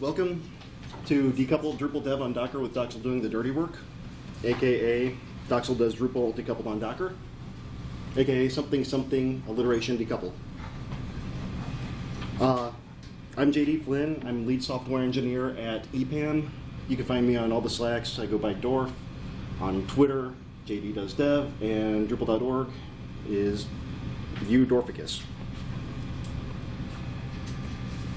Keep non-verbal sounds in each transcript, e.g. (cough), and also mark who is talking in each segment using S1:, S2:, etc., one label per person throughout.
S1: welcome to Decoupled Drupal Dev on Docker with Docksal doing the dirty work, aka Docksal does Drupal decoupled on Docker, aka something something alliteration decoupled. Uh, I'm JD Flynn. I'm lead software engineer at EPAM. You can find me on all the Slacks. I go by Dorf. On Twitter, JD does dev, and Drupal.org is View Dorficus.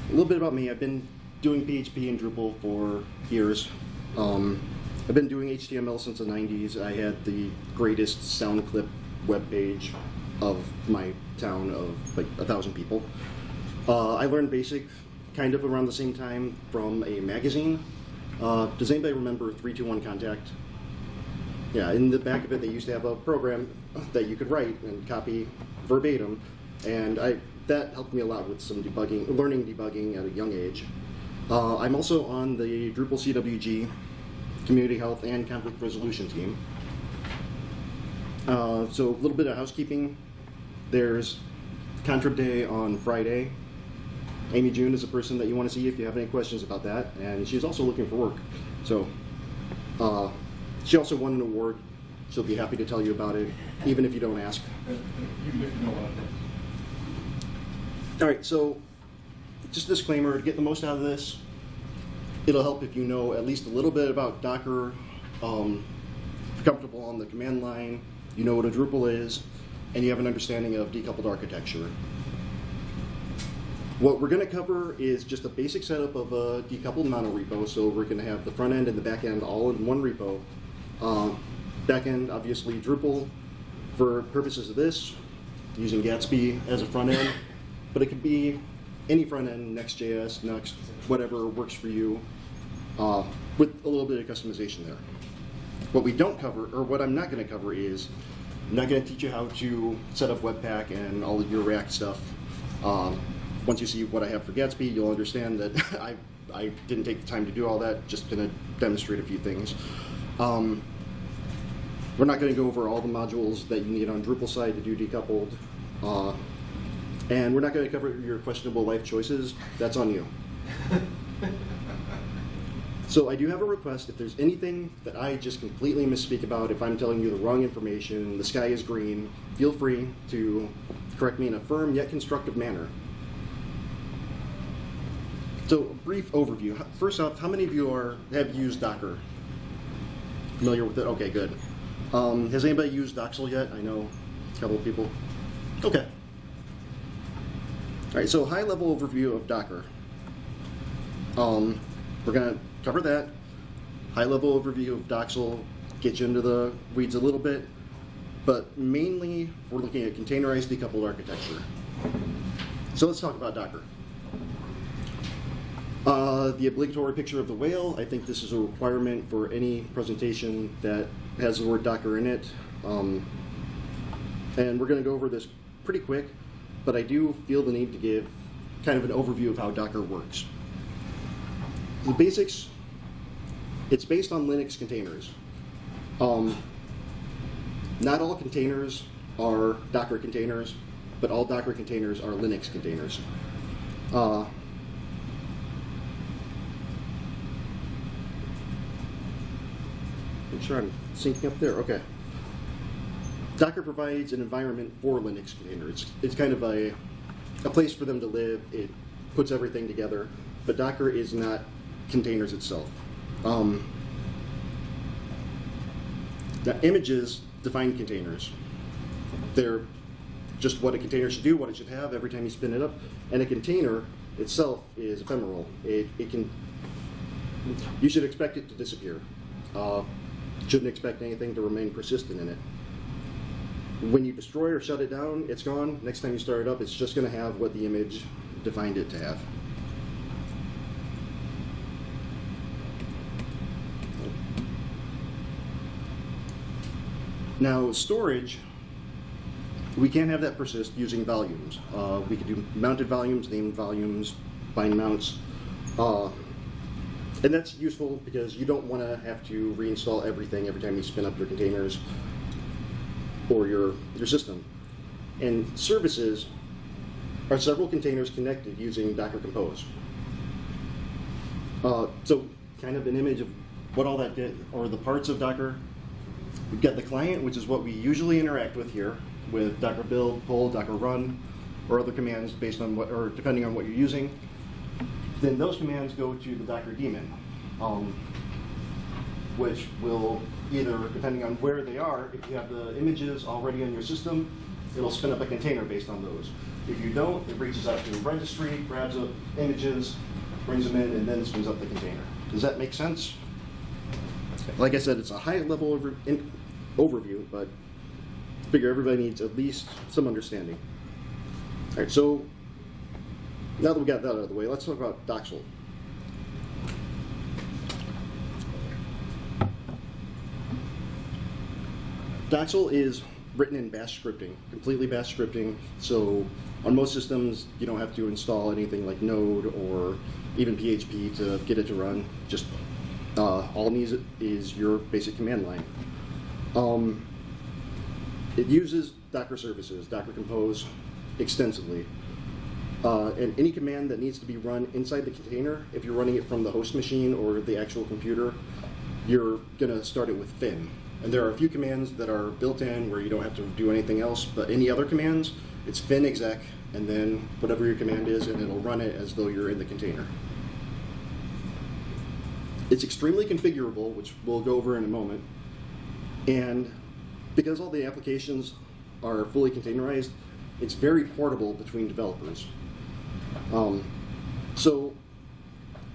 S1: A little bit about me. I've been doing PHP and Drupal for years. Um, I've been doing HTML since the 90s. I had the greatest SoundClip web page of my town of like a thousand people. Uh, I learned BASIC kind of around the same time from a magazine. Uh, does anybody remember 321 Contact? Yeah, in the back of it, they used to have a program that you could write and copy verbatim, and I that helped me a lot with some debugging, learning debugging at a young age. Uh, I'm also on the Drupal CWG Community Health and Conflict Resolution team. Uh, so a little bit of housekeeping. There's Contrib Day on Friday. Amy June is a person that you want to see if you have any questions about that, and she's also looking for work. So uh, she also won an award. She'll be happy to tell you about it, even if you don't ask. All right, so just a disclaimer, to get the most out of this, it'll help if you know at least a little bit about Docker, um, comfortable on the command line, you know what a Drupal is, and you have an understanding of decoupled architecture. What we're going to cover is just a basic setup of a decoupled monorepo. So we're going to have the front end and the back end all in one repo. Uh, back end, obviously Drupal for purposes of this, using Gatsby as a front end, but it could be any front end, Next.js, Next, whatever works for you, uh, with a little bit of customization there. What we don't cover, or what I'm not going to cover is, I'm not going to teach you how to set up Webpack and all of your React stuff. Um, once you see what I have for Gatsby, you'll understand that (laughs) I, I didn't take the time to do all that, just going to demonstrate a few things. Um, we're not going to go over all the modules that you need on Drupal side to do decoupled. Uh, and we're not going to cover your questionable life choices. That's on you. so I do have a request. If there's anything that I just completely misspeak about, if I'm telling you the wrong information, the sky is green, feel free to correct me in a firm yet constructive manner. So, a brief overview. First off, how many of you are have used Docker? Familiar with it? Okay, good. Um, has anybody used Docksal yet? I know a couple of people. Okay. All right, so high level overview of Docker. Um, we're going to cover that. High level overview of Docksal, get you into the weeds a little bit, but mainly we're looking at containerized decoupled architecture. So let's talk about Docker. Uh, the obligatory picture of the whale, I think this is a requirement for any presentation that has the word Docker in it. Um, and we're going to go over this pretty quick but I do feel the need to give kind of an overview of how Docker works. The basics, it's based on Linux containers. Um, not all containers are Docker containers, but all Docker containers are Linux containers. Uh, make sure I'm syncing up there. Okay. Docker provides an environment for Linux containers. It's, kind of a, a place for them to live. It puts everything together, but Docker is not containers itself. Um, the images define containers. They're just what a container should do, what it should have every time you spin it up. And a container itself is ephemeral. It, it can, you should expect it to disappear. Uh, shouldn't expect anything to remain persistent in it when you destroy or shut it down, it's gone. Next time you start it up, it's just going to have what the image defined it to have. Now, storage, we can't have that persist using volumes. Uh, we could do mounted volumes, named volumes, bind mounts. Uh, and that's useful because you don't want to have to reinstall everything every time you spin up your containers or your, your system. And services are several containers connected using Docker Compose. Uh, so, kind of an image of what all that did, or the parts of Docker. We've got the client, which is what we usually interact with here, with Docker build, pull, Docker run, or other commands based on what, or depending on what you're using. Then those commands go to the Docker daemon, um, which will either, depending on where they are, if you have the images already on your system, it'll spin up a container based on those. If you don't, it reaches out to the registry, grabs up images, brings them in, and then spins up the container. Does that make sense? Like I said, it's a high level over, overview, but I figure everybody needs at least some understanding. All right, so now that we got that out of the way, let's talk about Docksal. Docksal is written in Bash scripting, completely Bash scripting. So on most systems, you don't have to install anything like Node or even PHP to get it to run. Just uh, all it needs is your basic command line. Um, it uses Docker services, Docker Compose extensively. Uh, and any command that needs to be run inside the container, if you're running it from the host machine or the actual computer, you're going to start it with fin. And there are a few commands that are built in where you don't have to do anything else, but any other commands, it's fin exec, and then whatever your command is, and it'll run it as though you're in the container. It's extremely configurable, which we'll go over in a moment. And because all the applications are fully containerized, it's very portable between developers. Um, so,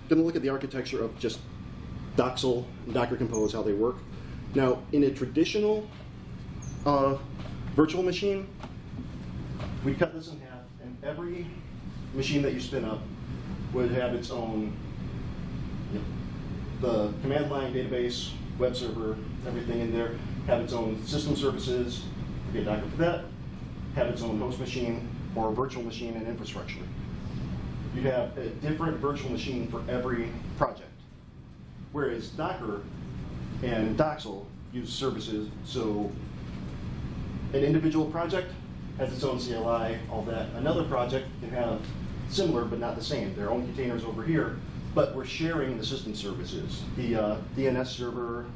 S1: going to look at the architecture of just Docksal and Docker Compose, how they work. Now, in a traditional uh, virtual machine, we cut this in half, and every machine that you spin up would have its own, you know, the command line database, web server, everything in there, have its own system services, forget Docker for that, have its own host machine or virtual machine and infrastructure. You'd have a different virtual machine for every project. Whereas Docker and Docksal use services, so an individual project has its own CLI, all that. Another project can have similar but not the same, their own containers over here, but we're sharing the system services. The uh, DNS server,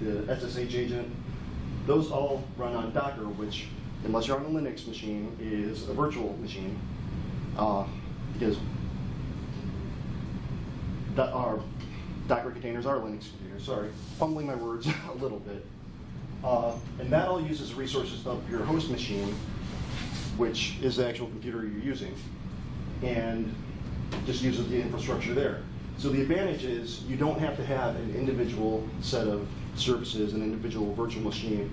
S1: the SSH agent, those all run on Docker, which, unless you're on a Linux machine, is a virtual machine. Uh, because do- our Docker containers are Linux containers, sorry. Fumbling my words (laughs) a little bit. Uh, and that all uses resources of your host machine, which is the actual computer you're using, and just uses the infrastructure there. So the advantage is you don't have to have an individual set of services, an individual virtual machine,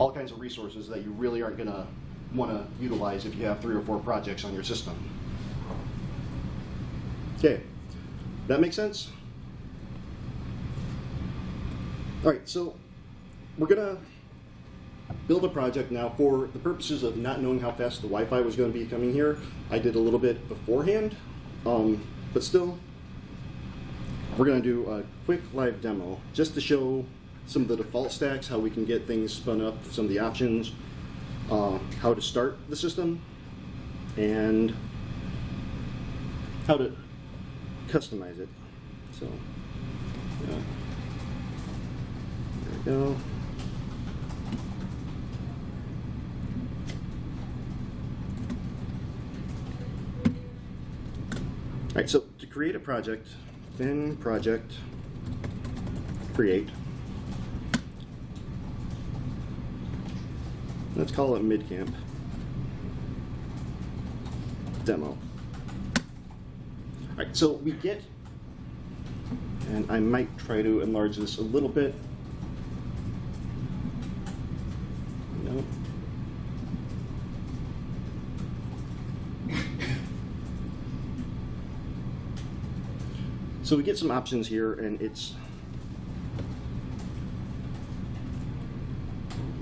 S1: all kinds of resources that you really aren't going to want to utilize if you have three or four projects on your system. Okay, that makes sense? All right, so we're gonna build a project now for the purposes of not knowing how fast the Wi-Fi was going to be coming here. I did a little bit beforehand, um, but still, we're to do a quick live demo just to show some of the default stacks, how we can get things spun up, some of the options, uh, how to start the system, and how to customize it. So, yeah. Go. All right, so to create a project, fin project, create. Let's call it midcamp demo. All right, so we get, and I might try to enlarge this a little bit. No. So we get some options here, and it's.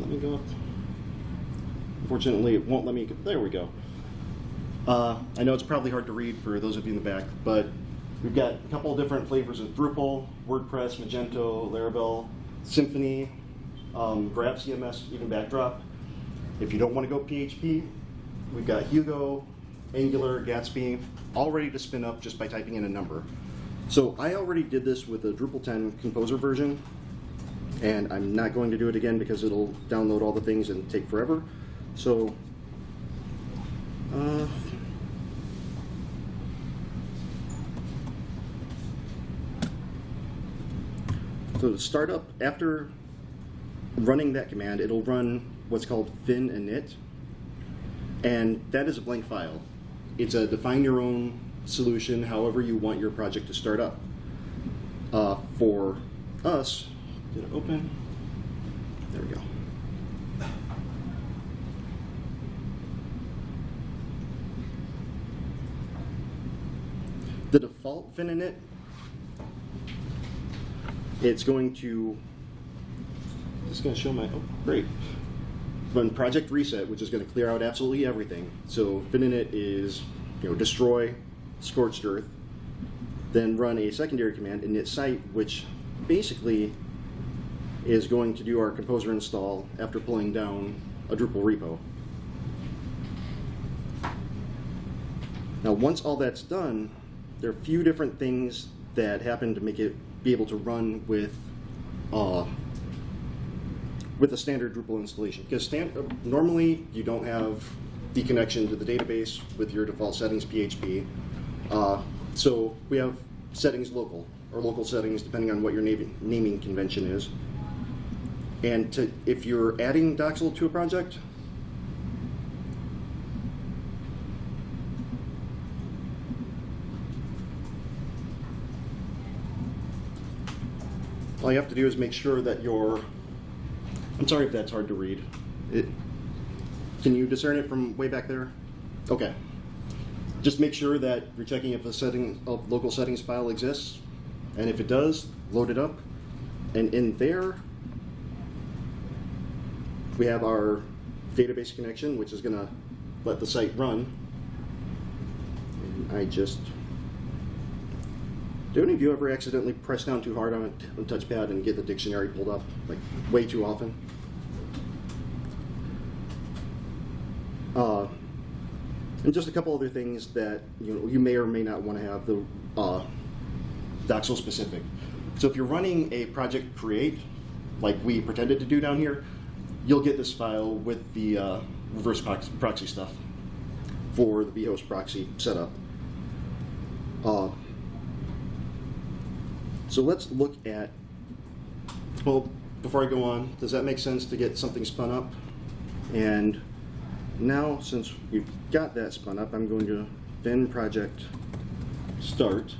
S1: Let me go up. Unfortunately, it won't let me. There we go. Uh, I know it's probably hard to read for those of you in the back, but we've got a couple of different flavors of Drupal, WordPress, Magento, Laravel, Symfony, um, Grav CMS, even Backdrop. If you don't want to go PHP, we've got Hugo, Angular, Gatsby, all ready to spin up just by typing in a number. So I already did this with the Drupal 10 Composer version, and I'm not going to do it again because it'll download all the things and take forever. So, uh, so to start up, after running that command, it'll run what's called fin init, and that is a blank file. It's a define your own solution, however you want your project to start up. Uh, for us, did it open? There we go. The default fin init, it's going to, it's going to show my, oh, great. Run project reset, which is going to clear out absolutely everything. So fin init is, you know, destroy scorched earth, then run a secondary command init site, which basically is going to do our composer install after pulling down a Drupal repo. Now, once all that's done, there are a few different things that happen to make it be able to run with uh, with a standard Drupal installation. Because normally you don't have the connection to the database with your default settings PHP. Uh, so we have settings local, or local settings depending on what your naming, naming convention is. And to, if you're adding Docksal to a project, all you have to do is make sure that your, I'm sorry if that's hard to read. It, can you discern it from way back there? Okay. Just make sure that you're checking if a setting of local settings file exists. And if it does, load it up. And in there, we have our database connection, which is going to let the site run. And I just do any of you ever accidentally press down too hard on a, on a touchpad and get the dictionary pulled up, like way too often? Uh, and just a couple other things that you know you may or may not want to have the uh, Docksal specific. So if you're running a project create, like we pretended to do down here, you'll get this file with the uh, reverse proxy stuff for the vhost proxy setup. Uh, so let's look at, well, before I go on, does that make sense to get something spun up? And now, since we've got that spun up, I'm going to fin project start.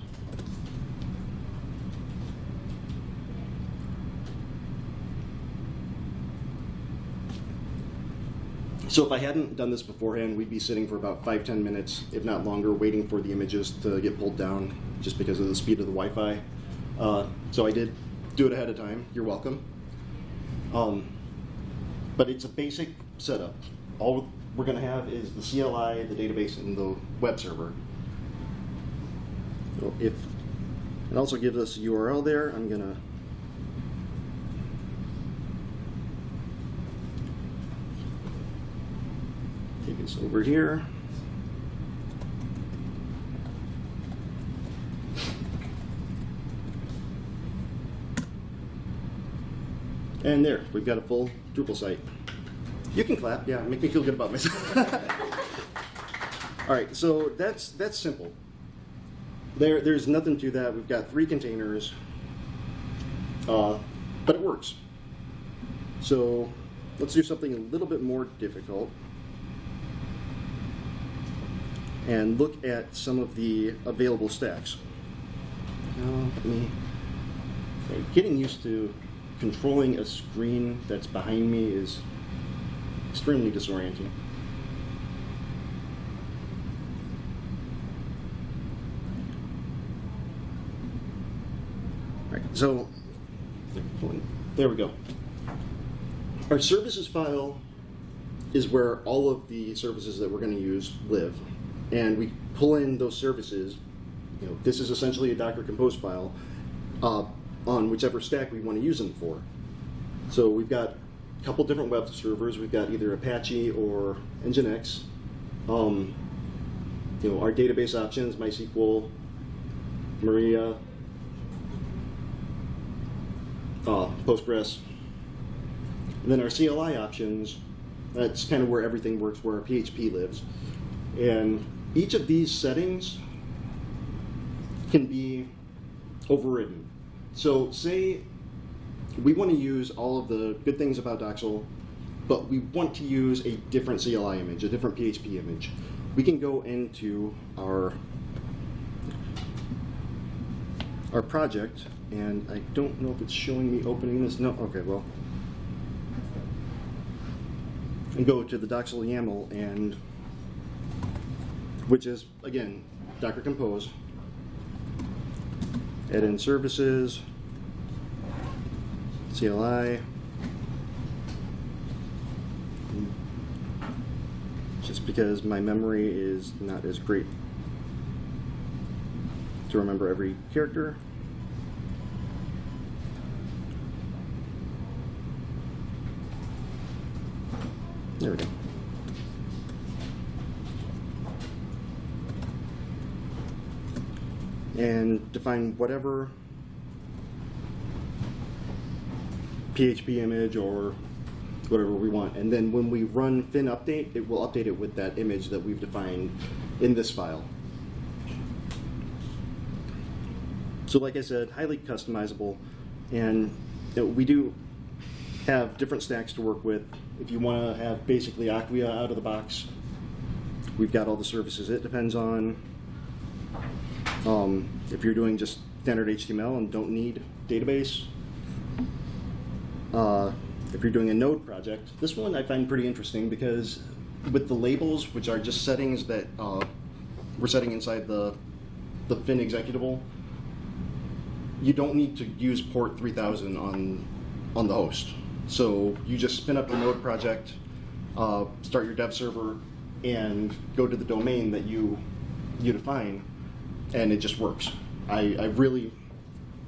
S1: So if I hadn't done this beforehand, we'd be sitting for about five, ten minutes, if not longer, waiting for the images to get pulled down just because of the speed of the Wi-Fi. Uh, so I did do it ahead of time. You're welcome. Um, but it's a basic setup. All we're going to have is the CLI, the database, and the web server. So if it also gives us a URL there, I'm going to take us over here. And there, we've got a full Drupal site. You can clap, yeah, make me feel good about myself. (laughs) All right, so that's that's simple. There, there's nothing to that. We've got three containers, uh, but it works. So let's do something a little bit more difficult and look at some of the available stacks. Now, let me, getting used to controlling a screen that's behind me is extremely disorienting. Right, so there we go. Our services file is where all of the services that we're going to use live. And we pull in those services. You know, this is essentially a Docker Compose file. Uh, on whichever stack we want to use them for. So we've got couple different web servers. We've got either Apache or Nginx. Um, you know, our database options, MySQL, Maria, uh, Postgres. And then our CLI options, that's kind of where everything works, where our PHP lives. And each of these settings can be overridden. So say we want to use all of the good things about Docksal, but we want to use a different CLI image, a different PHP image. We can go into our our project, and I don't know if it's showing me opening this. No, okay, well, and go to the Docksal YAML and which is again Docker Compose. Add in services, CLI. Just because my memory is not as great to remember every character. There we go. And define whatever PHP image or whatever we want. And then when we run fin update, it will update it with that image that we've defined in this file. So like I said, highly customizable. And you know, we do have different stacks to work with. If you want to have basically Acquia out of the box, we've got all the services it depends on. Um, if you're doing just standard HTML and don't need database, uh, if you're doing a node project, this one I find pretty interesting because with the labels, which are just settings that uh, we're setting inside the, the Fin executable, you don't need to use port 3000 on, on the host. So you just spin up a node project, uh, start your dev server, and go to the domain that you, you define, and it just works. I, I really,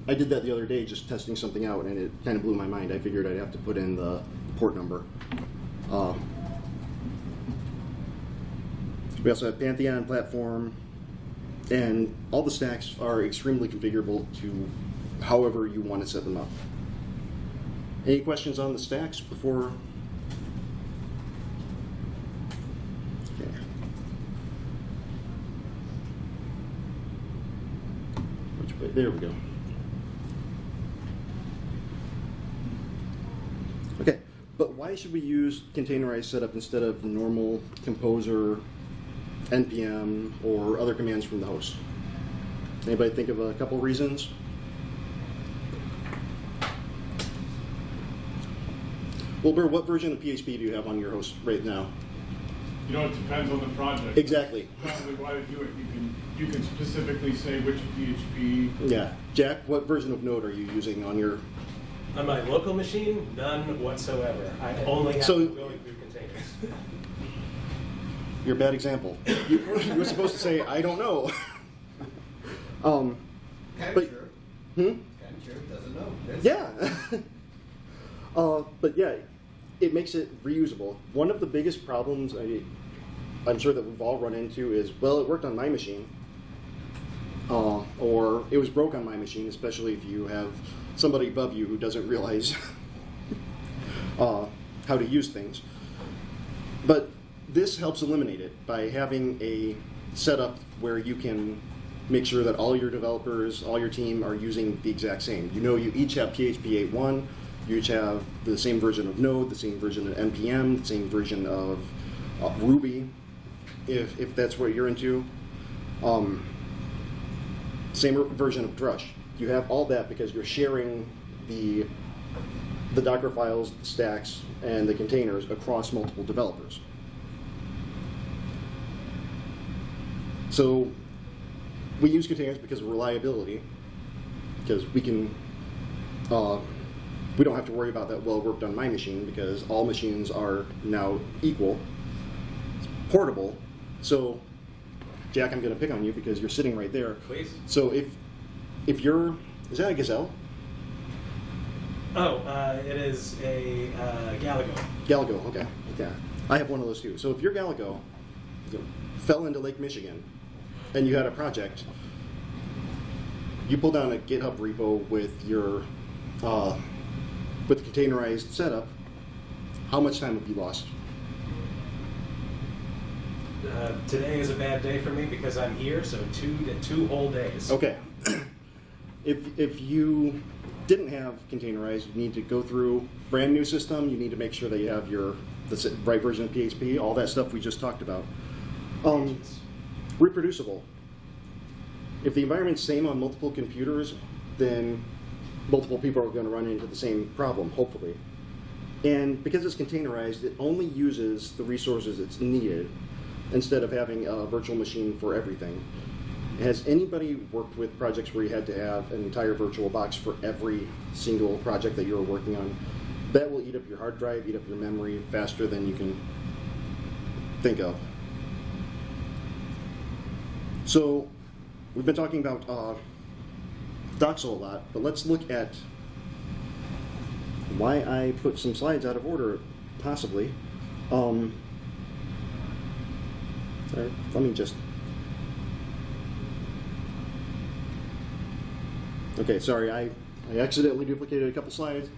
S1: I did that the other day just testing something out, and it kind of blew my mind. I figured I'd have to put in the port number. Uh, we also have Pantheon platform, and all the stacks are extremely configurable to however you want to set them up. Any questions on the stacks before? Okay. There we go. Okay, but why should we use containerized setup instead of normal composer, npm, or other commands from the host? Anybody think of a couple reasons? Wilbur, what version of PHP do you have on your host right now?
S2: You know, it depends on the project.
S1: Exactly.
S2: Probably why to do it, you can, you can specifically say which PHP.
S1: Yeah. Jack, what version of Node are you using on your?
S3: On my local machine, none whatsoever. I only have
S1: So-
S3: so, going through containers.
S1: You're a bad example. You, you were supposed to say, I don't know. (laughs) um,
S4: Kind
S1: But-
S4: of sure.
S1: hmm?
S4: Kind of sure. Doesn't know. That's-
S1: Yeah. (laughs) uh, but yeah, it makes it reusable. One of the biggest problems I, I'm sure that we've all run into is, well, it worked on my machine. Uh, or it was broke on my machine, especially if you have somebody above you who doesn't realize (laughs) uh, how to use things. But this helps eliminate it by having a setup where you can make sure that all your developers, all your team are using the exact same. You know, you each have PHP 8.1, you each have the same version of Node, the same version of NPM, the same version of uh, Ruby, if, if that's what you're into. Um, same version of Drush. You have all that because you're sharing the the Docker files, the stacks, and the containers across multiple developers. So we use containers because of reliability, because we can, uh, we don't have to worry about that, well, worked on my machine, because all machines are now equal. It's portable. So, Jack, I'm going to pick on you because you're sitting right there.
S3: Please.
S1: So if if you're, is that a gazelle?
S3: Oh, uh, it is a uh, Galago.
S1: Galago, okay. Yeah. I have one of those too. So if your Galago you know, fell into Lake Michigan and you had a project, you pull down a GitHub repo with your uh, with the containerized setup, how much time have you lost?
S3: Uh, today is a bad day for me because I'm here, so two two whole days.
S1: Okay. (clears throat) if, if you didn't have containerized, you need to go through brand new system. You need to make sure that you have your the right version of PHP, all that stuff we just talked about. Um, reproducible. If the environment's same on multiple computers, then multiple people are going to run into the same problem, hopefully. And because it's containerized, it only uses the resources it's needed instead of having a virtual machine for everything. Has anybody worked with projects where you had to have an entire virtual box for every single project that you were working on? That will eat up your hard drive, eat up your memory faster than you can think of. So, we've been talking about uh, Docksal a lot, but let's look at why I put some slides out of order, possibly. Um, let me just. Okay, sorry, I, I accidentally duplicated a couple slides.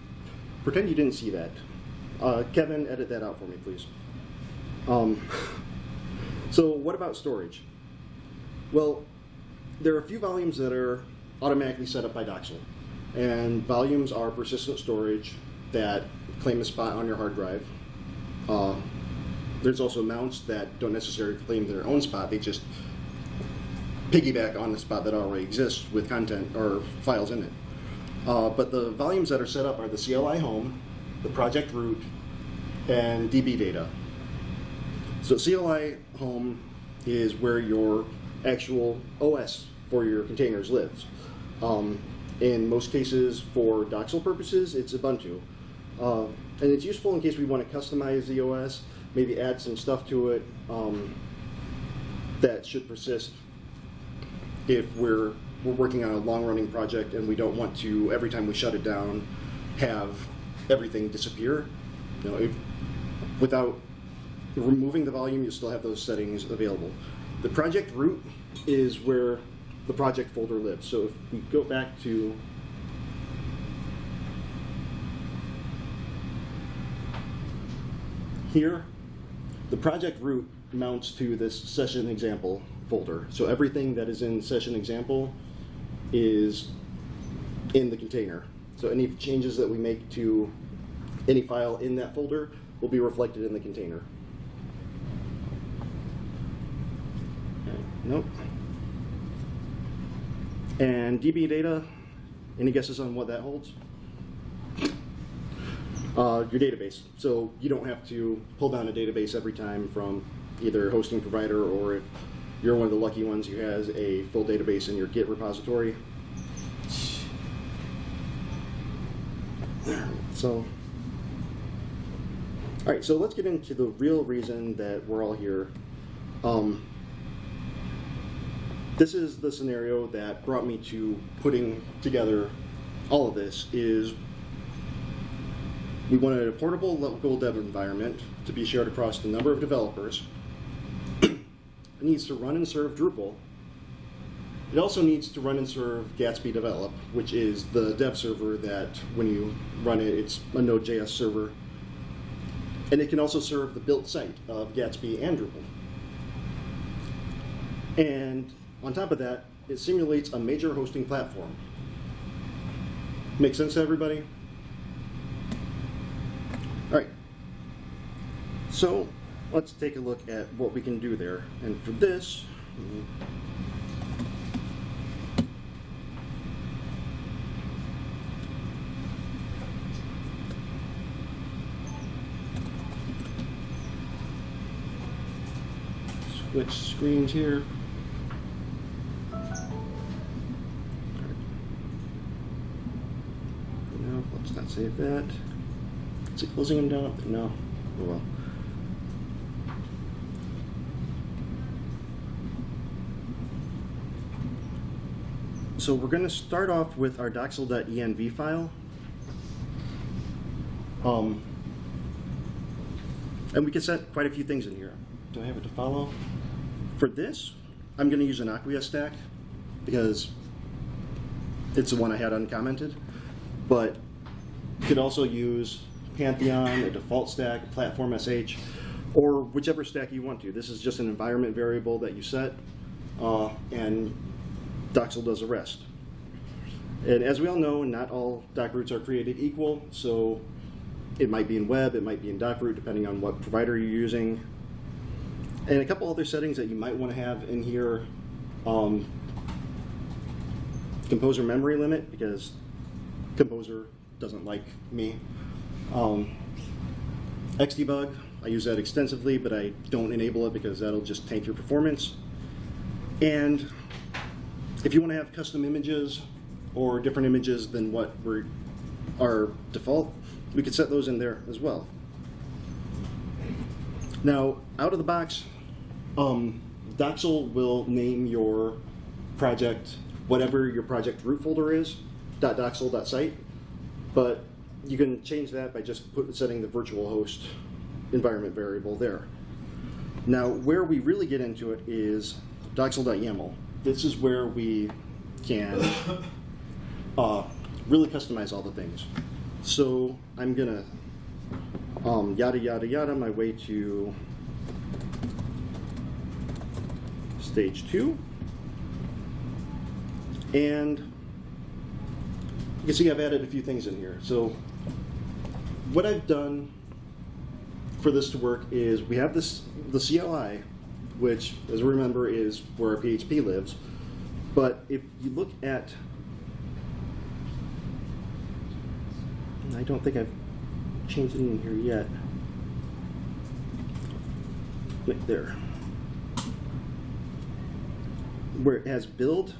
S1: Pretend you didn't see that. Uh, Kevin, edit that out for me, please. Um, (laughs) so, what about storage? Well, there are a few volumes that are automatically set up by Docksal. And volumes are persistent storage that claim a spot on your hard drive. Uh, there's also mounts that don't necessarily claim their own spot, they just piggyback on the spot that already exists with content or files in it. Uh, but the volumes that are set up are the CLI home, the project root, and DB data. So CLI home is where your actual OS for your containers lives. Um, in most cases, for Docksal purposes, it's Ubuntu. Uh, and it's useful in case we want to customize the OS, maybe add some stuff to it um, that should persist if we're, we're working on a long-running project and we don't want to, every time we shut it down, have everything disappear. You know, if, without removing the volume, you still have those settings available. The project root is where the project folder lives. So if we go back to here, the project root mounts to this session example folder. So everything that is in session example is in the container. So any changes that we make to any file in that folder will be reflected in the container. Nope. And DB data, any guesses on what that holds? Uh, your database. So you don't have to pull down a database every time from either hosting provider or if you're one of the lucky ones who has a full database in your Git repository. So, all right, so let's get into the real reason that we're all here. Um, this is the scenario that brought me to putting together all of this is we wanted a portable local dev environment to be shared across a number of developers. It needs to run and serve Drupal. It also needs to run and serve Gatsby Develop, which is the dev server that when you run it, it's a Node.js server. And it can also serve the built site of Gatsby and Drupal. And on top of that, it simulates a major hosting platform. Make sense to everybody? All right. So let's take a look at what we can do there. And for this, switch screens here. Let's not save that. Is it closing them down? No. Oh well. So we're going to start off with our docksal.env file. Um, and we can set quite a few things in here. Do I have it to follow? For this, I'm going to use an Acquia stack because it's the one I had uncommented. But You could also use Pantheon, a default stack, platform SH, or whichever stack you want to. This is just an environment variable that you set, uh, and Docksal does the rest. And as we all know, not all doc roots are created equal, so it might be in web, it might be in doc root, depending on what provider you're using. And a couple other settings that you might want to have in here. Um, composer memory limit, because Composer doesn't like me. Um, Xdebug, I use that extensively, but I don't enable it because that'll just tank your performance. And if you want to have custom images or different images than what were are default, we could set those in there as well. Now, out of the box, um, Docksal will name your project whatever your project root folder is, .docksal.site, but you can change that by just put, setting the virtual host environment variable there. Now, where we really get into it is docksal.yaml. This is where we can (coughs) uh, really customize all the things. So I'm gonna um, yada yada yada my way to stage two. And you can see I've added a few things in here. So what I've done for this to work is we have this the CLI, which, as we remember, is where our PHP lives. But if you look at, I don't think I've changed it in here yet. There. Where it has build,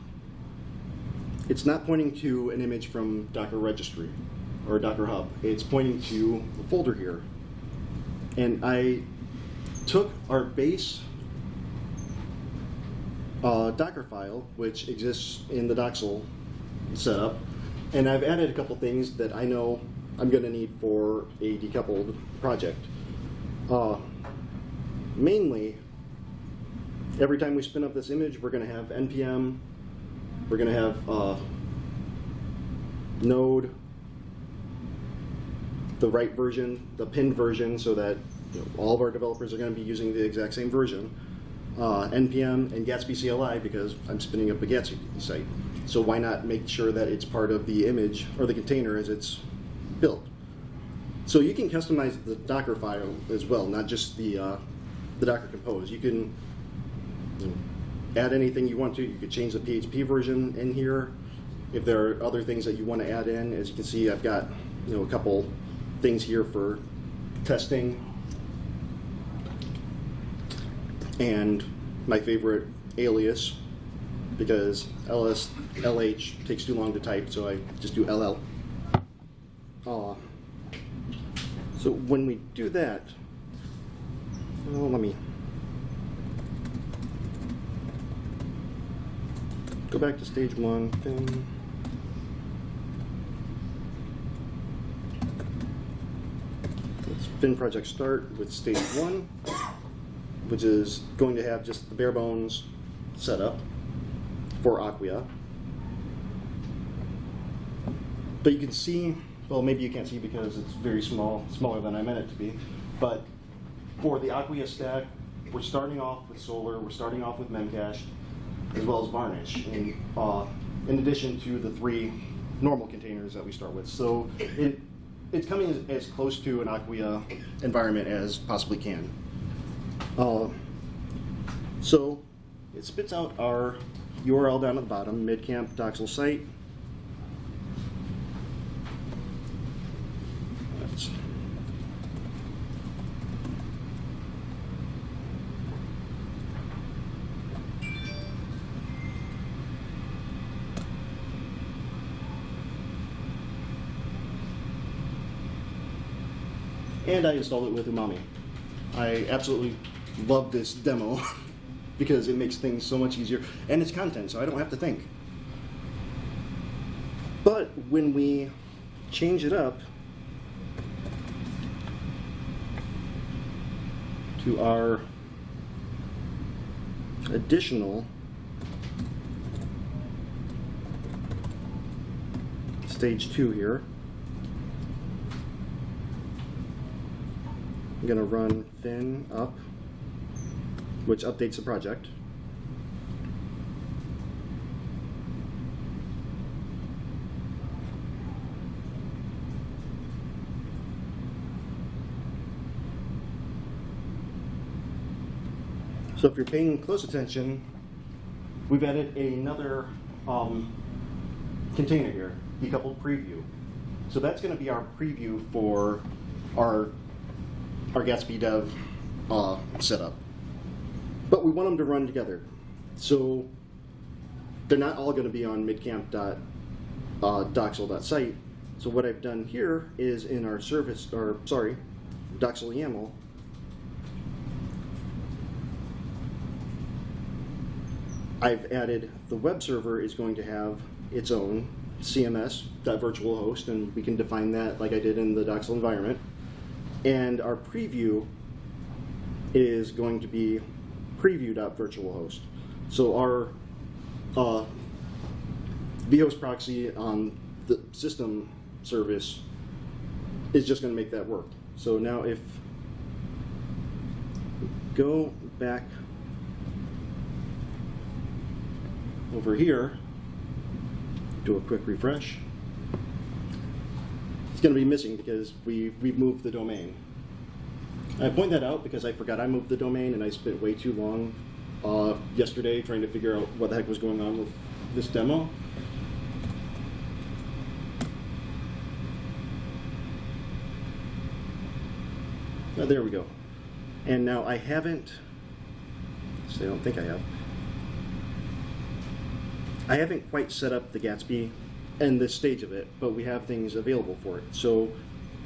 S1: it's not pointing to an image from Docker registry or Docker Hub. It's pointing to a folder here. And I took our base uh, Docker file, which exists in the Docksal setup, and I've added a couple things that I know I'm going to need for a decoupled project. Uh, mainly, every time we spin up this image, we're going to have npm, we're going to have uh, node, the right version, the pinned version, so that you know, all of our developers are going to be using the exact same version. Uh, npm and Gatsby CLI because I'm spinning up a Gatsby site. So why not make sure that it's part of the image or the container as it's built? So you can customize the Docker file as well, not just the uh, the Docker Compose. You can you know, add anything you want to. You could change the PHP version in here. If there are other things that you want to add in, as you can see, I've got you know a couple things here for testing and my favorite alias because ls lh takes too long to type so i just do ll uh, so when we do that well, let me go back to stage one thing let's fin project start with stage one which is going to have just the bare bones setup for Acquia. But you can see, well, maybe you can't see because it's very small, smaller than I meant it to be. But for the Acquia stack, we're starting off with Solr, we're starting off with Memcache, as well as Varnish, in, uh, in addition to the three normal containers that we start with. So it, it's coming as, as close to an Acquia environment as possibly can. Uh, so it spits out our URL down at the bottom, midcamp docksal site. And I installed it with Umami. I absolutely love this demo (laughs) because it makes things so much easier and it's content so I don't have to think. But when we change it up to our additional stage two here, I'm gonna run fin up, which updates the project. So if you're paying close attention, we've added another um, container here, decoupled preview. So that's going to be our preview for our our Gatsby Dev uh, setup. But we want them to run together. So they're not all going to be on midcamp.docksal.site. So what I've done here is in our service, or sorry, Docksal YAML, I've added the web server is going to have its own CMS, that virtual host, and we can define that like I did in the Docksal environment. And our preview is going to be preview.virtualhost. So our uh, vhost proxy on the system service is just going to make that work. So now if go back over here, do a quick refresh. It's going to be missing because we, we've moved the domain. I point that out because I forgot I moved the domain and I spent way too long uh, yesterday trying to figure out what the heck was going on with this demo. Oh, there we go. And now I haven't, so I don't think I have. I haven't quite set up the Gatsby and this stage of it, but we have things available for it. So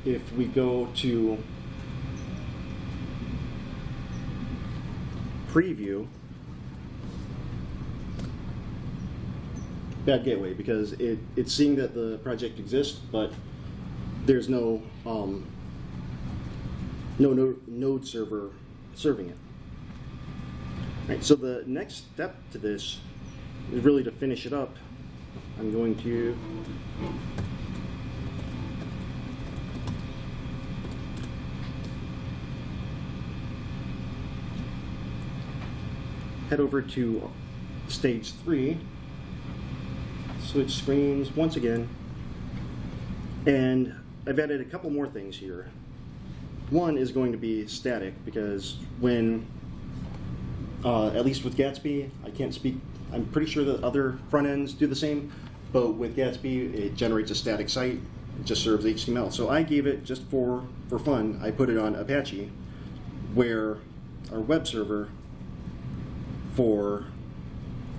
S1: if we go to preview, bad gateway because it, it's seeing that the project exists, but there's no um, no node, node server serving it. Right, so the next step to this is really to finish it up. I'm going to head over to stage three, switch screens once again, and I've added a couple more things here. One is going to be static because when, uh, at least with Gatsby, I can't speak, I'm pretty sure that other front ends do the same, but with Gatsby, it generates a static site, it just serves HTML. So I gave it, just for, for fun, I put it on Apache, where our web server for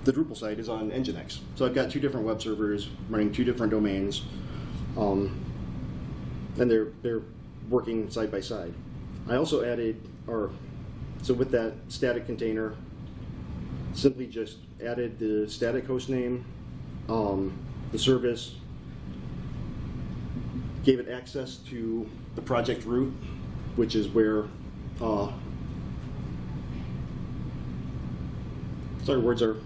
S1: the Drupal site is on Nginx. So I've got two different web servers running two different domains, um, and they're they're working side by side. I also added, or so with that static container, simply just added the static host name, um, the service, gave it access to the project root, which is where uh, sorry, words are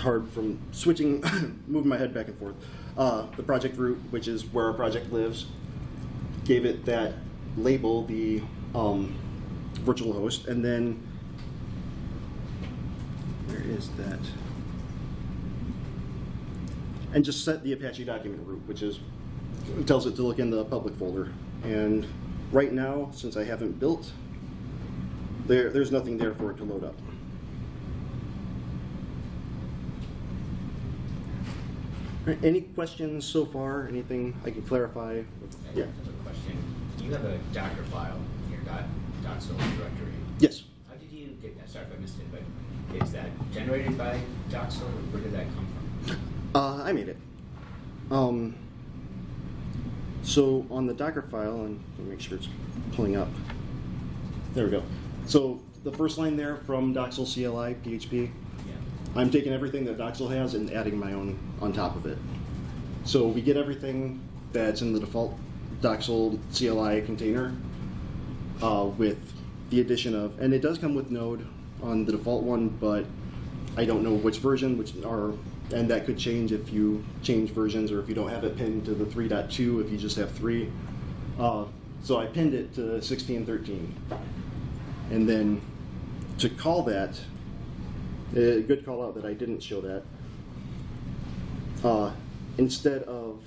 S1: hard from switching, (laughs) moving my head back and forth. Uh, the project root, which is where our project lives, gave it that label, the um, virtual host, and then where is that? And just set the Apache document root, which is it tells it to look in the public folder. And right now, since I haven't built, there there's nothing there for it to load up. Right, Any questions so far? Anything I can clarify?
S5: I
S1: Yeah.
S5: have a question. You have a Docker file in your dot, dot directory.
S1: Yes.
S5: How did you get that? Sorry if I missed it, but is that generated by Docksal or where did that come from?
S1: Uh, I made it. Um, so on the Docker file, and let me make sure it's pulling up. There we go. So the first line there from Docksal CLI PHP,
S5: Yeah.
S1: I'm taking everything that Docksal has and adding my own on top of it. So we get everything that's in the default Docksal CLI container uh, with the addition of, and it does come with Node on the default one, but I don't know which version, which are, and that could change if you change versions or if you don't have it pinned to the 3.2, if you just have 3. Uh, So I pinned it to 1613. And then to call that, a good call out that I didn't show that. Uh, instead of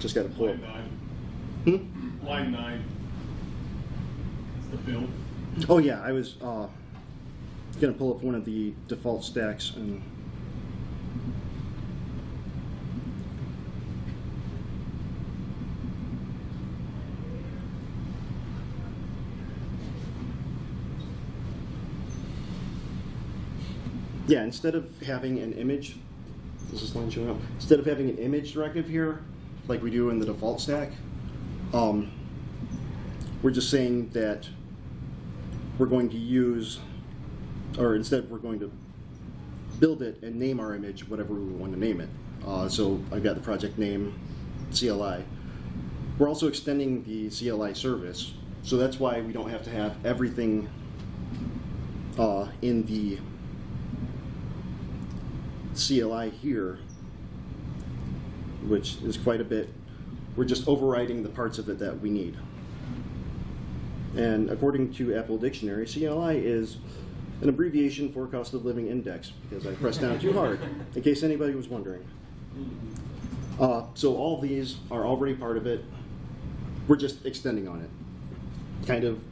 S1: just got to pull it.
S2: Line nine,
S1: Hmm?
S2: line nine. It's the build.
S1: Oh yeah, I was uh, gonna pull up one of the default stacks and. Yeah, instead of having an image, this is line showing up. Instead of having an image directive here, like we do in the default stack, um, we're just saying that we're going to use, or instead we're going to build it and name our image whatever we want to name it. Uh, so I've got the project name CLI. We're also extending the CLI service, so that's why we don't have to have everything uh, in the CLI here, which is quite a bit. We're just overriding the parts of it that we need. And according to Apple Dictionary, CLI is an abbreviation for cost of living index because I pressed down too hard, in case anybody was wondering. Uh, so all these are already part of it. We're just extending on it. Kind of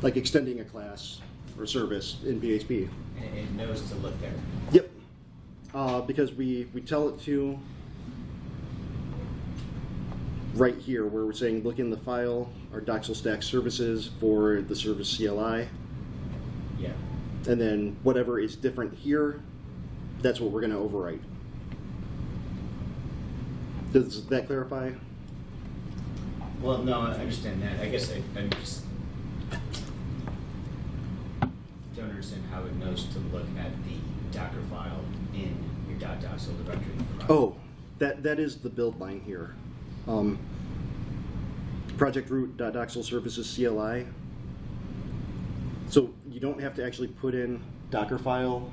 S1: like extending a class or service in PHP.
S5: And it knows to look there.
S1: Yep. Uh, because we, we tell it to right here where we're saying look in the file, our Docksal stack services for the service CLI,
S5: Yeah.
S1: and then whatever is different here, that's what we're going to overwrite. Does that clarify?
S5: Well, no, I understand that. I guess I, I'm just don't understand how it knows to look at the Docker file in your dot .docksal directory.
S1: Oh, that that is the build line here. Um, project root Docksal services CLI. So you don't have to actually put in Docker file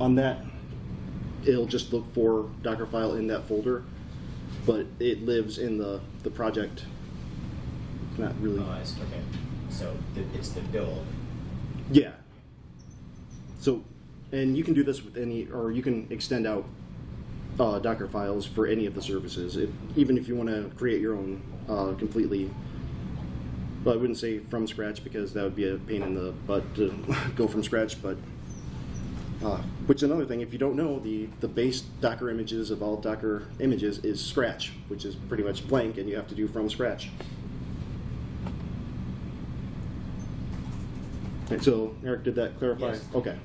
S1: on that. It'll just look for Docker file in that folder, but it lives in the the project. Not really.
S5: Oh. Okay. So it's the build.
S1: Yeah. So, and you can do this with any, or you can extend out uh, Docker files for any of the services, if, even if you want to create your own uh, completely. Well, I wouldn't say from scratch because that would be a pain in the butt to (laughs) go from scratch, but. Uh, which is another thing, if you don't know, the, the base Docker images of all Docker images is Scratch, which is pretty much blank, and you have to do from scratch. So Eric, did that clarify?
S5: Yes.
S1: Okay.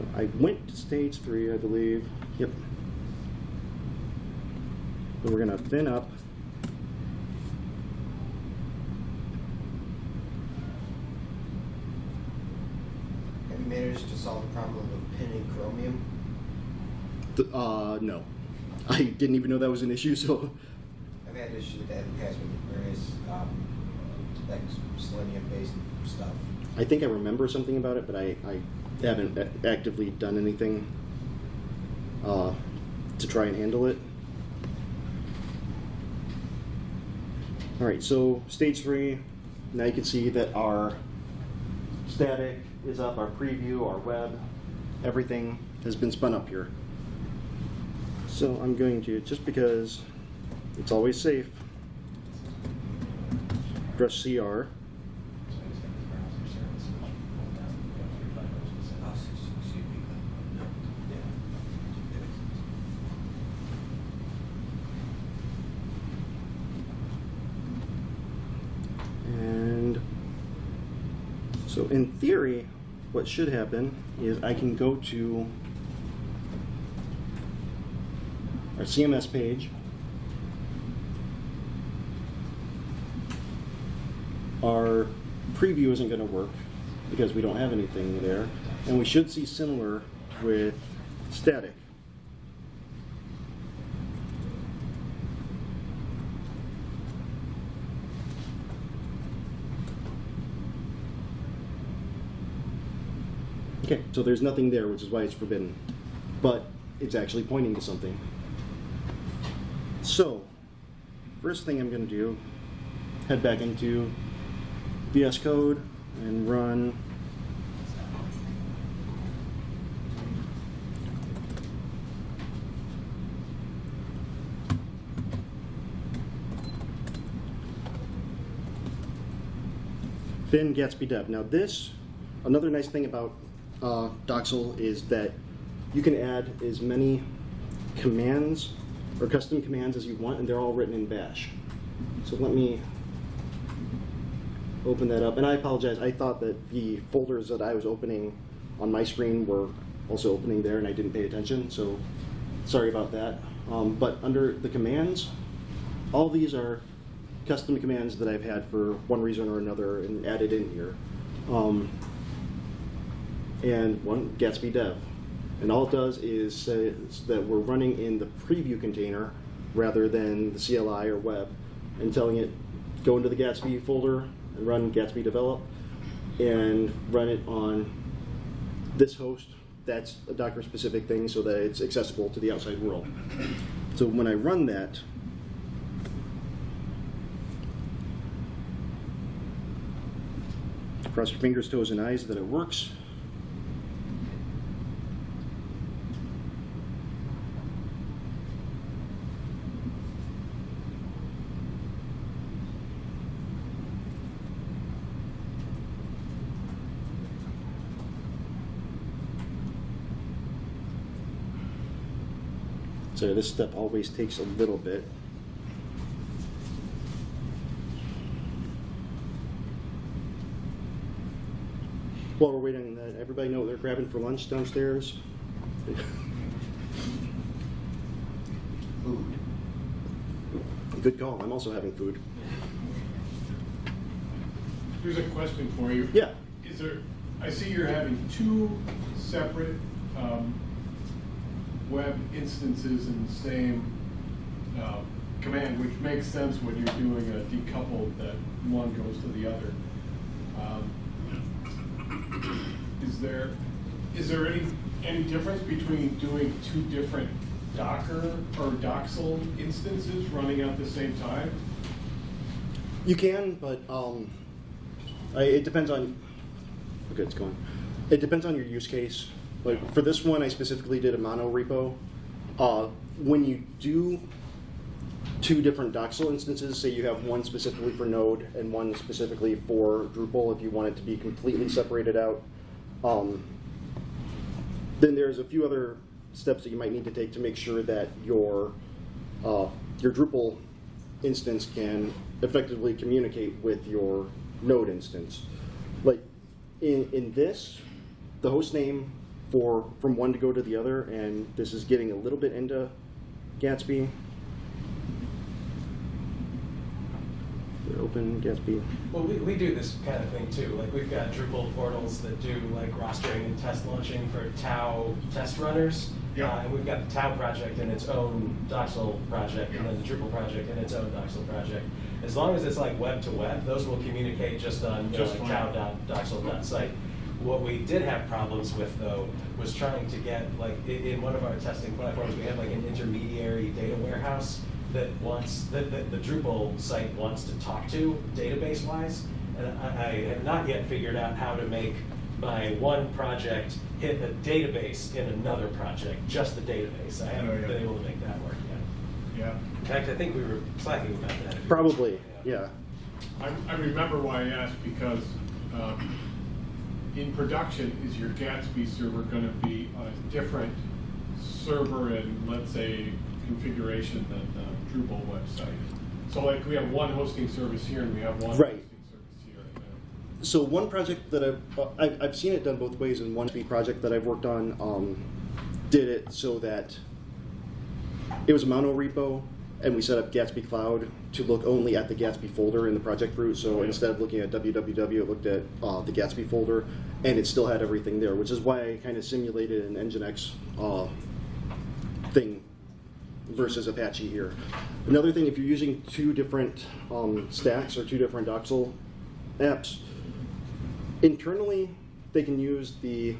S1: So I went to stage three, I believe. Yep. So we're gonna fin up.
S4: Have you managed to solve the problem of pinning chromium?
S1: Th- Uh, no. I didn't even know that was an issue, so.
S4: I've had issues with that in the past with various, um, like selenium-based stuff.
S1: I think I remember something about it, but I, I haven't actively done anything uh, to try and handle it. All right, so stage three, now you can see that our static is up, our preview, our web, everything has been spun up here. So I'm going to, just because it's always safe, press CR.
S4: Oh, excuse me. No. Yeah.
S1: And so in theory, what should happen is I can go to our CMS page. Our preview isn't going to work because we don't have anything there. And we should see similar with static. Okay, so there's nothing there, which is why it's forbidden. But it's actually pointing to something. So, first thing I'm going to do, head back into VS Code and run Fin Gatsby Dev. Now this, another nice thing about uh, Docksal is that you can add as many commands or custom commands as you want, and they're all written in Bash. So let me open that up. And I apologize, I thought that the folders that I was opening on my screen were also opening there, and I didn't pay attention, so sorry about that. Um, but under the commands, all these are custom commands that I've had for one reason or another and added in here. Um, and one Gatsby dev. And all it does is says that we're running in the preview container rather than the CLI or web and telling it go into the Gatsby folder and run Gatsby develop and run it on this host. That's a Docker specific thing so that it's accessible to the outside world. So when I run that, cross your fingers, toes, and eyes that it works. So this step always takes a little bit. While we're waiting, uh, everybody know what they're grabbing for lunch downstairs?
S4: Food.
S1: Good call. I'm also having food.
S2: Here's a question for you.
S1: Yeah.
S2: Is there, I see you're having two separate um, web instances in the same uh, command, which makes sense when you're doing a decoupled that one goes to the other. Um, Is there, is there any, any difference between doing two different Docker or Docksal instances running at the same time?
S1: You can, but um, I, it depends on. Okay, it's going. It depends on your use case. Like for this one, I specifically did a mono repo. Uh, when you do two different Docksal instances, say you have one specifically for Node and one specifically for Drupal, if you want it to be completely separated out, um, then there's a few other steps that you might need to take to make sure that your uh, your Drupal instance can effectively communicate with your Node instance. Like in in this, the host name for from one to go to the other, and this is getting a little bit into Gatsby. Open Gatsby.
S3: Well, we, we do this kind of thing too. Like we've got Drupal portals that do like rostering and test launching for Tau test runners.
S2: Yeah.
S3: Uh, and we've got the Tau project in its own Docksal project, and then the Drupal project in its own Docksal project. As long as it's like web to web, those will communicate just on you know,
S2: Just
S3: like
S2: fine.
S3: tau.docksal.site. What we did have problems with though was trying to get like i- in one of our testing platforms, we have like an intermediary data warehouse that wants that, that the Drupal site wants to talk to database wise. And I, I have not yet figured out how to make my one project hit a database in another project, just the database. I haven't
S2: Oh, yeah.
S3: been able to make that work yet.
S2: Yeah.
S3: In fact, I think we were slacking about that.
S1: Probably,
S3: remember.
S1: yeah.
S2: I, I remember why I asked because um, in production, is your Gatsby server going to be on a different server and let's say configuration than the Drupal website? So like we have one hosting service here and we have one
S1: Right.
S2: hosting service here.
S1: So one project that I've, uh, I've, I've seen it done both ways, and one project that I've worked on um, did it so that it was a mono repo, and we set up Gatsby Cloud to look only at the Gatsby folder in the project root. So instead of looking at www, it looked at uh, the Gatsby folder, and it still had everything there, which is why I kind of simulated an Nginx uh, thing versus Apache here. Another thing, if you're using two different um, stacks or two different Docksal apps, internally they can use the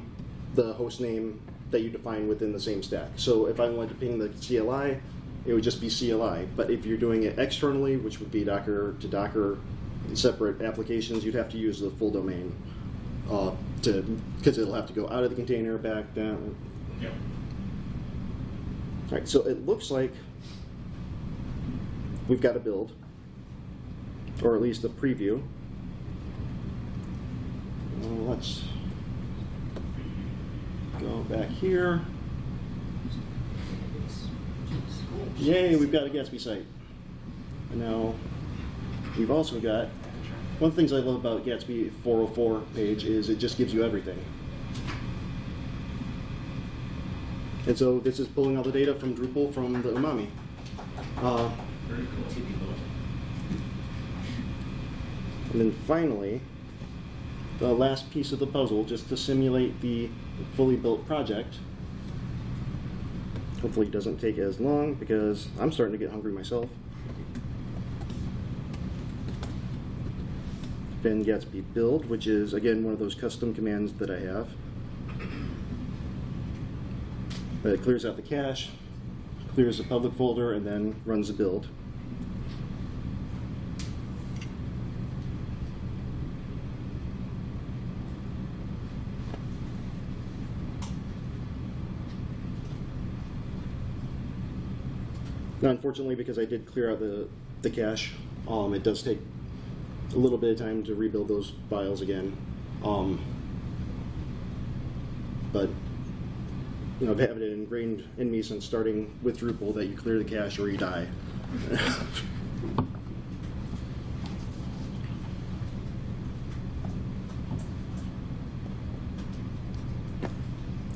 S1: the host name that you define within the same stack. So if I wanted to ping the CLI, it would just be CLI. But if you're doing it externally, which would be Docker to Docker, separate applications, you'd have to use the full domain uh, to because it'll have to go out of the container back down.
S2: Yep.
S1: All right, so it looks like we've got a build, or at least a preview. Uh, let's go back here. Yay, we've got a Gatsby site. And now we've also got one of the things I love about Gatsby 404 page is it just gives you everything. And so this is pulling all the data from Drupal from the Umami. Uh,
S2: Very cool.
S1: And then finally, the last piece of the puzzle, just to simulate the fully built project. Hopefully it doesn't take as long because I'm starting to get hungry myself. Fin Gatsby build, which is again one of those custom commands that I have. But it clears out the cache, clears the public folder, and then runs the build. Now, unfortunately, because I did clear out the, the cache, um, it does take a little bit of time to rebuild those files again. Um, but, you know, I've had it ingrained in me since starting with Drupal that you clear the cache or you die. (laughs)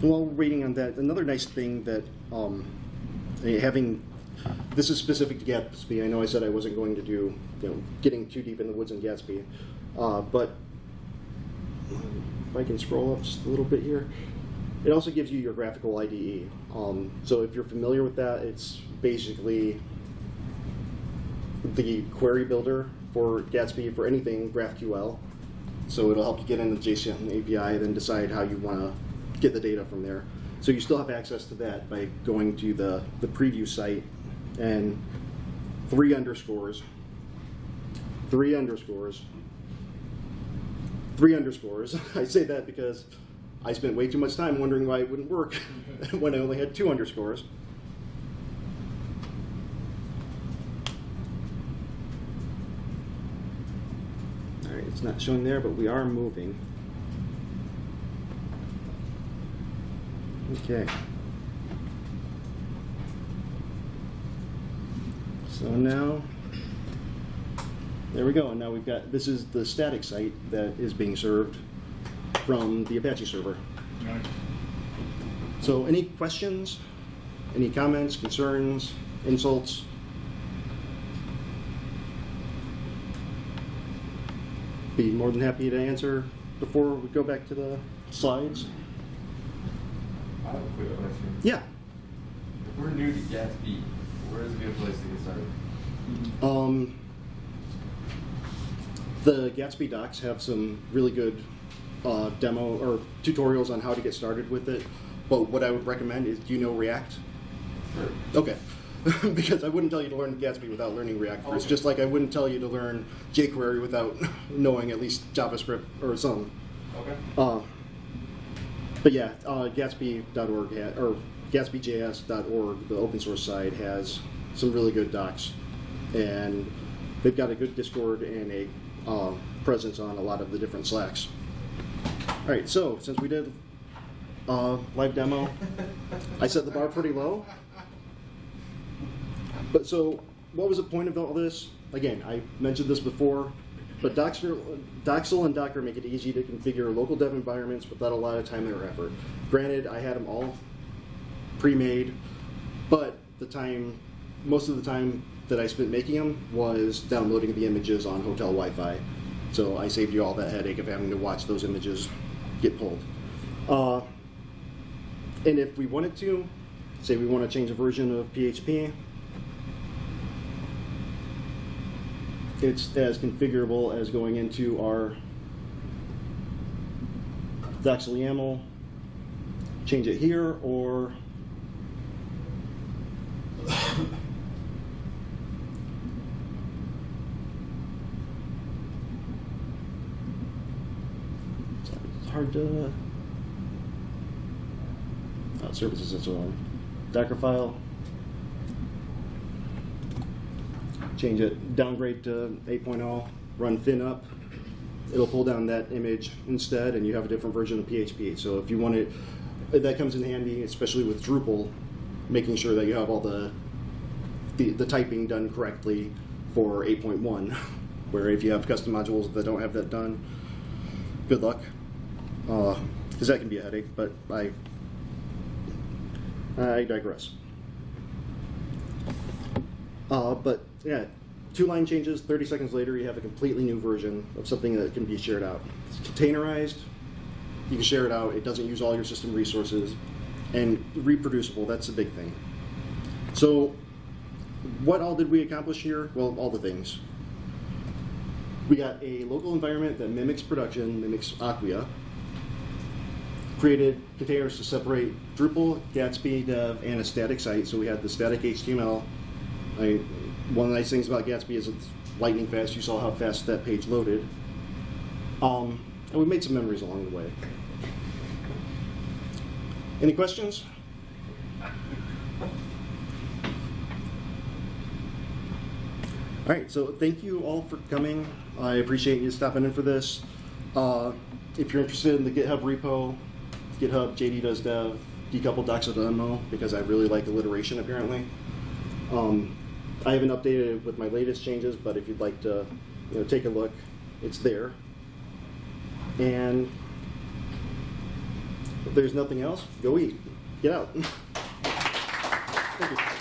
S1: While waiting on that, another nice thing that um, having this is specific to Gatsby. I know I said I wasn't going to do you know getting too deep in the woods in Gatsby, uh, but if I can scroll up just a little bit here, it also gives you your GraphiQL IDE. Um, so if you're familiar with that, it's basically the query builder for Gatsby for anything GraphQL. So it'll help you get into the JSON API, then decide how you want to get the data from there. So you still have access to that by going to the, the preview site and three underscores, three underscores, three underscores. (laughs) I say that because I spent way too much time wondering why it wouldn't work (laughs) when I only had two underscores. All right, it's not showing there, but we are moving. Okay. So now, there we go. And now we've got, this is the static site that is being served from the Apache server.
S2: Nice.
S1: So any questions, any comments, concerns, insults? Be more than happy to answer before we go back to the slides.
S6: I have a quick question.
S1: Yeah.
S6: If we're new to Gatsby, where is a good place to get started?
S1: Um, the Gatsby docs have some really good uh, demo or tutorials on how to get started with it. But what I would recommend is, do you know React?
S6: Sure.
S1: Okay. (laughs) because I wouldn't tell you to learn Gatsby without learning React first,
S6: Okay.
S1: just like I wouldn't tell you to learn jQuery without (laughs) knowing at least JavaScript or something.
S6: Okay.
S1: Uh, but yeah, uh, Gatsby.org or GatsbyJS.org, the open source side, has some really good docs, and they've got a good Discord and a uh, presence on a lot of the different Slacks. All right, so since we did uh, live demo, I set the bar pretty low. But so, what was the point of all this? Again, I mentioned this before, but Doxer, Docksal and Docker make it easy to configure local dev environments without a lot of time or effort. Granted, I had them all pre-made, but the time, most of the time that I spent making them was downloading the images on hotel Wi-Fi. So I saved you all that headache of having to watch those images get pulled. Uh, and if we wanted to, say we want to change a version of PHP, it's as configurable as going into our Docksal YAML, change it here or it's hard to oh, services so on. Docker file. Change it, downgrade to 8.0, run fin up. It'll pull down that image instead, and you have a different version of PHP. So if you want it, that comes in handy, especially with Drupal, making sure that you have all the the, the typing done correctly for 8.1. (laughs) Where if you have custom modules that don't have that done, good luck, because that can be a headache. But I I digress. Uh, but yeah, two line changes, 30 seconds later, you have a completely new version of something that can be shared out. It's containerized, you can share it out, it doesn't use all your system resources, and reproducible, that's a big thing. So, what all did we accomplish here? Well, all the things. We got a local environment that mimics production, mimics Acquia, created containers to separate Drupal, Gatsby, Dev, and a static site. So we had the static HTML. I, one of the nice things about Gatsby is it's lightning fast. You saw how fast that page loaded. Um, and we made some memories along the way. Any questions? All right, so thank you all for coming. I appreciate you stopping in for this. Uh, if you're interested in the GitHub repo, GitHub JD does dev, decoupled Docksal demo because I really like alliteration apparently. Um, I haven't updated it with my latest changes, but if you'd like to, you know, take a look, it's there. And if there's nothing else, go eat. Get out. (laughs) Thank you.